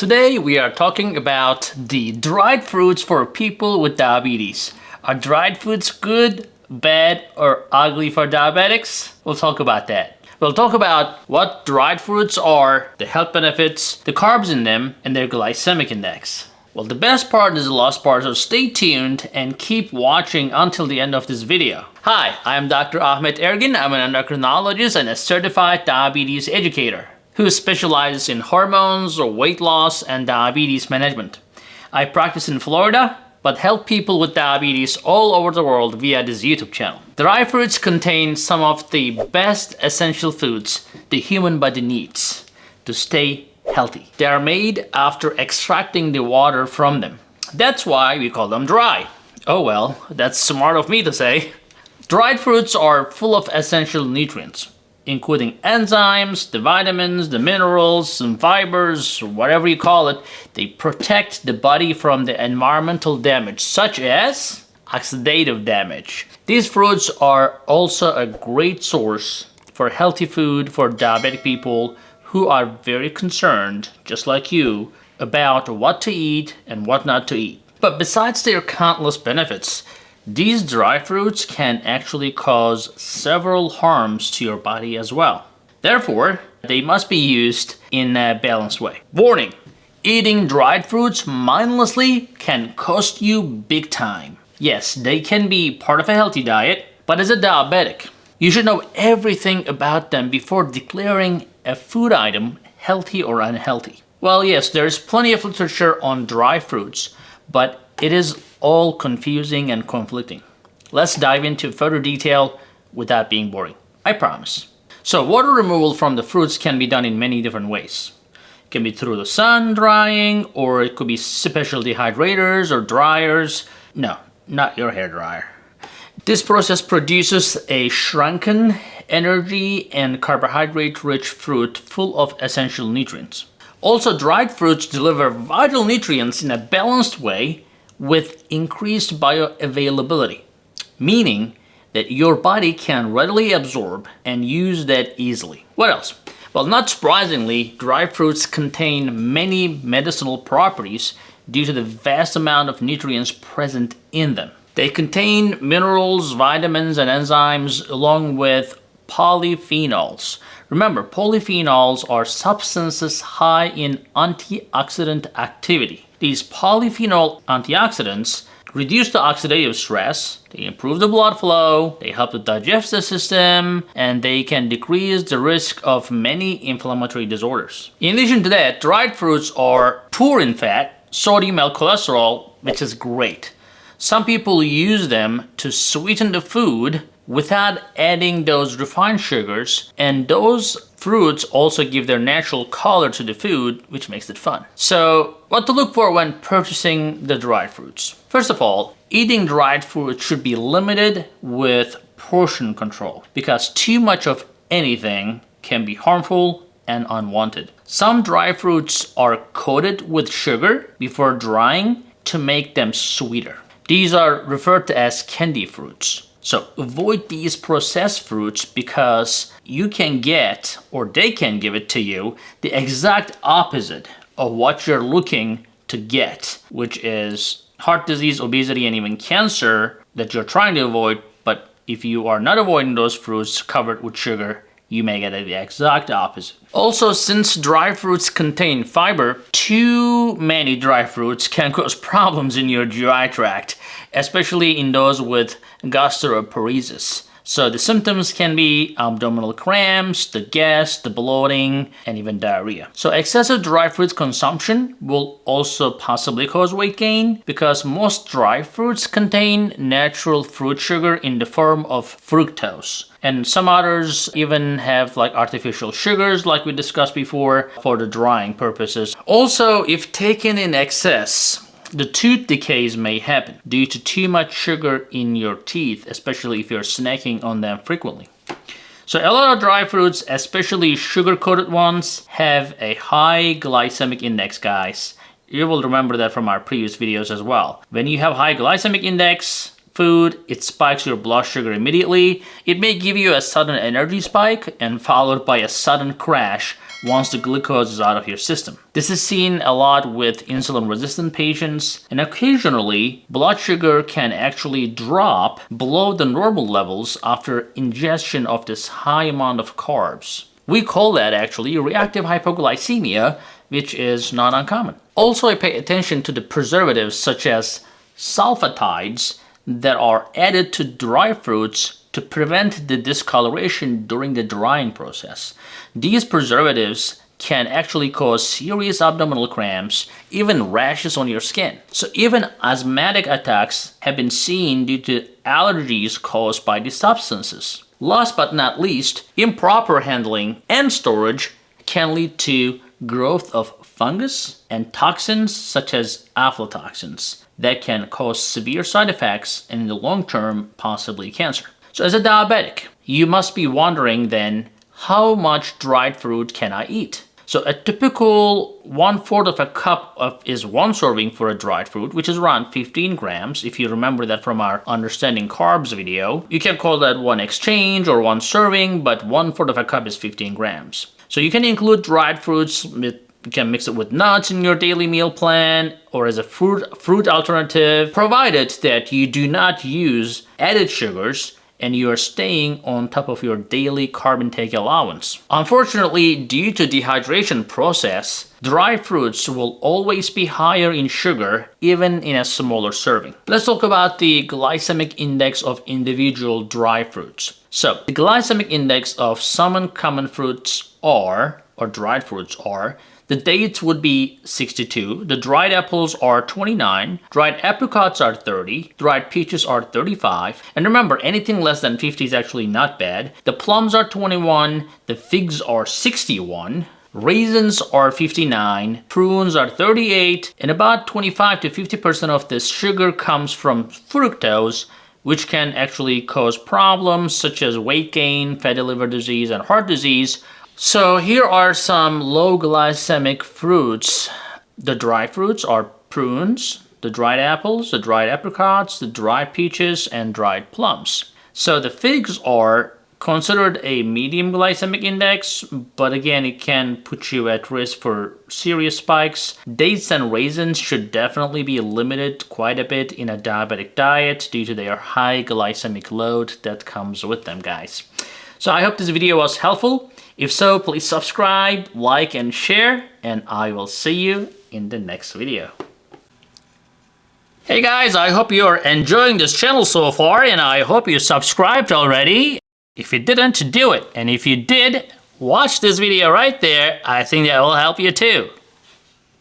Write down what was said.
Today we are talking about the dried fruits for people with diabetes. Are dried fruits good, bad, or ugly for diabetics? We'll talk about that. We'll talk about what dried fruits are, the health benefits, the carbs in them, and their glycemic index. Well, the best part is the last part, so stay tuned and keep watching until the end of this video. Hi, I'm Dr. Ahmet Ergin. I'm an endocrinologist and a certified diabetes educator who specializes in hormones, or weight loss, and diabetes management. I practice in Florida, but help people with diabetes all over the world via this YouTube channel. Dry fruits contain some of the best essential foods the human body needs to stay healthy. They are made after extracting the water from them. That's why we call them dry. Oh well, that's smart of me to say. Dried fruits are full of essential nutrients, including enzymes, the vitamins, the minerals, some fibers, whatever you call it. They protect the body from the environmental damage, such as oxidative damage. These fruits are also a great source for healthy food for diabetic people who are very concerned, just like you, about what to eat and what not to eat. But besides their countless benefits, these dry fruits can actually cause several harms to your body as well. Therefore, they must be used in a balanced way. Warning! Eating dried fruits mindlessly can cost you big time. Yes, they can be part of a healthy diet, but as a diabetic, you should know everything about them before declaring a food item healthy or unhealthy. Well, yes, there's plenty of literature on dry fruits, but it is all confusing and conflicting. Let's dive into further detail without being boring. I promise. So water removal from the fruits can be done in many different ways. It can be through the sun drying, or it could be special dehydrators or dryers. No, not your hair dryer. This process produces a shrunken, energy and carbohydrate-rich fruit full of essential nutrients. Also, dried fruits deliver vital nutrients in a balanced way with increased bioavailability, meaning that your body can readily absorb and use that easily. What else? Well, not surprisingly, dry fruits contain many medicinal properties due to the vast amount of nutrients present in them. They contain minerals, vitamins, and enzymes along with polyphenols. Remember, polyphenols are substances high in antioxidant activity. These polyphenol antioxidants reduce the oxidative stress, they improve the blood flow, they help the digestive system, and they can decrease the risk of many inflammatory disorders. In addition to that, dried fruits are poor in fat, sodium and cholesterol, which is great. Some people use them to sweeten the food without adding those refined sugars and those fruits also give their natural color to the food which makes it fun. So what to look for when purchasing the dried fruits? First of all, eating dried fruit should be limited with portion control because too much of anything can be harmful and unwanted. Some dry fruits are coated with sugar before drying to make them sweeter. These are referred to as candy fruits. So avoid these processed fruits because you can get, or they can give it to you, the exact opposite of what you're looking to get, which is heart disease, obesity, and even cancer that you're trying to avoid. But if you are not avoiding those fruits covered with sugar, you may get the exact opposite. Also, since dry fruits contain fiber, too many dry fruits can cause problems in your GI tract, especially in those with gastroparesis. So the symptoms can be um, abdominal cramps, the gas, the bloating, and even diarrhea. So excessive dry fruit consumption will also possibly cause weight gain because most dry fruits contain natural fruit sugar in the form of fructose. And some others even have like artificial sugars like we discussed before for the drying purposes. Also, if taken in excess, the tooth decays may happen due to too much sugar in your teeth, especially if you're snacking on them frequently. So a lot of dry fruits, especially sugar-coated ones, have a high glycemic index, guys. You will remember that from our previous videos as well. When you have high glycemic index, food, it spikes your blood sugar immediately. It may give you a sudden energy spike and followed by a sudden crash once the glucose is out of your system. This is seen a lot with insulin resistant patients and occasionally blood sugar can actually drop below the normal levels after ingestion of this high amount of carbs. We call that actually reactive hypoglycemia which is not uncommon. Also I pay attention to the preservatives such as sulfatides that are added to dry fruits to prevent the discoloration during the drying process. These preservatives can actually cause serious abdominal cramps, even rashes on your skin. So even asthmatic attacks have been seen due to allergies caused by these substances. Last but not least, improper handling and storage can lead to growth of fungus and toxins such as aflatoxins that can cause severe side effects and in the long term possibly cancer. So as a diabetic, you must be wondering then, how much dried fruit can I eat? So a typical one-fourth of a cup of is one serving for a dried fruit, which is around 15 grams. If you remember that from our understanding carbs video, you can call that one exchange or one serving, but one-fourth of a cup is 15 grams. So you can include dried fruits with you can mix it with nuts in your daily meal plan or as a fruit fruit alternative, provided that you do not use added sugars and you are staying on top of your daily carb intake allowance. Unfortunately, due to dehydration process, dry fruits will always be higher in sugar even in a smaller serving. Let's talk about the glycemic index of individual dry fruits. So, the glycemic index of some common fruits are, or dried fruits are, the dates would be 62, the dried apples are 29, dried apricots are 30, dried peaches are 35, and remember anything less than 50 is actually not bad. The plums are 21, the figs are 61, Raisins are 59, prunes are 38, and about 25 to 50% of this sugar comes from fructose, which can actually cause problems such as weight gain, fatty liver disease, and heart disease, so here are some low glycemic fruits. The dry fruits are prunes, the dried apples, the dried apricots, the dried peaches, and dried plums. So the figs are considered a medium glycemic index, but again, it can put you at risk for serious spikes. Dates and raisins should definitely be limited quite a bit in a diabetic diet due to their high glycemic load that comes with them, guys. So I hope this video was helpful. If so, please subscribe, like, and share, and I will see you in the next video. Hey guys, I hope you're enjoying this channel so far, and I hope you subscribed already. If you didn't, do it. And if you did, watch this video right there. I think that will help you too.